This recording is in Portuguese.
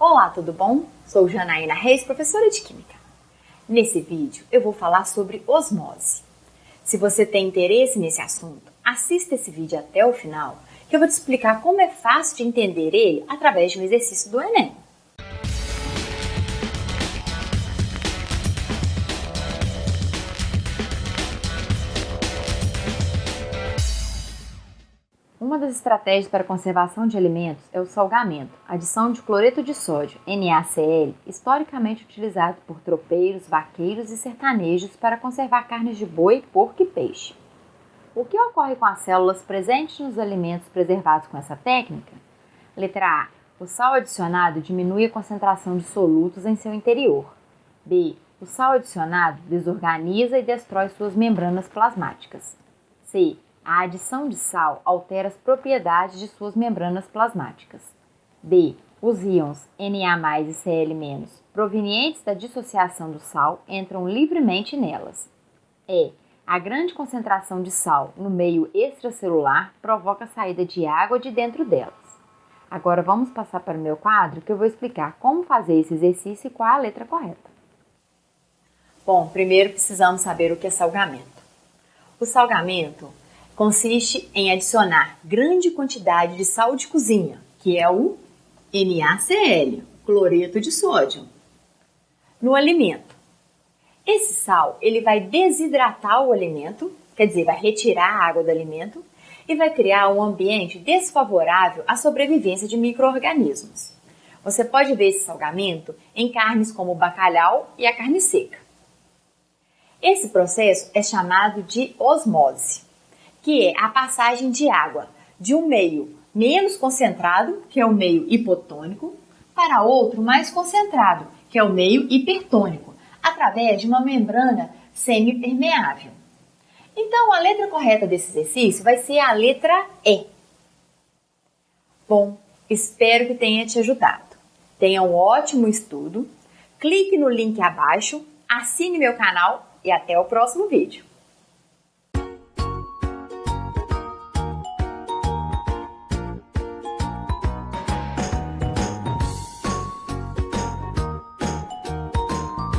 Olá, tudo bom? Sou Janaína Reis, professora de Química. Nesse vídeo eu vou falar sobre osmose. Se você tem interesse nesse assunto, assista esse vídeo até o final, que eu vou te explicar como é fácil de entender ele através de um exercício do Enem. Uma das estratégias para conservação de alimentos é o salgamento, adição de cloreto de sódio, NaCl, historicamente utilizado por tropeiros, vaqueiros e sertanejos para conservar carnes de boi, porco e peixe. O que ocorre com as células presentes nos alimentos preservados com essa técnica? Letra A. O sal adicionado diminui a concentração de solutos em seu interior. B. O sal adicionado desorganiza e destrói suas membranas plasmáticas. C a adição de sal altera as propriedades de suas membranas plasmáticas. D. Os íons Na e Cl- provenientes da dissociação do sal entram livremente nelas. E. A grande concentração de sal no meio extracelular provoca a saída de água de dentro delas. Agora vamos passar para o meu quadro que eu vou explicar como fazer esse exercício e qual é a letra correta. Bom, primeiro precisamos saber o que é salgamento. O salgamento consiste em adicionar grande quantidade de sal de cozinha, que é o NaCl, cloreto de sódio, no alimento. Esse sal ele vai desidratar o alimento, quer dizer, vai retirar a água do alimento e vai criar um ambiente desfavorável à sobrevivência de micro-organismos. Você pode ver esse salgamento em carnes como o bacalhau e a carne seca. Esse processo é chamado de osmose que é a passagem de água de um meio menos concentrado, que é o meio hipotônico, para outro mais concentrado, que é o meio hipertônico, através de uma membrana semipermeável. Então, a letra correta desse exercício vai ser a letra E. Bom, espero que tenha te ajudado. Tenha um ótimo estudo. Clique no link abaixo, assine meu canal e até o próximo vídeo.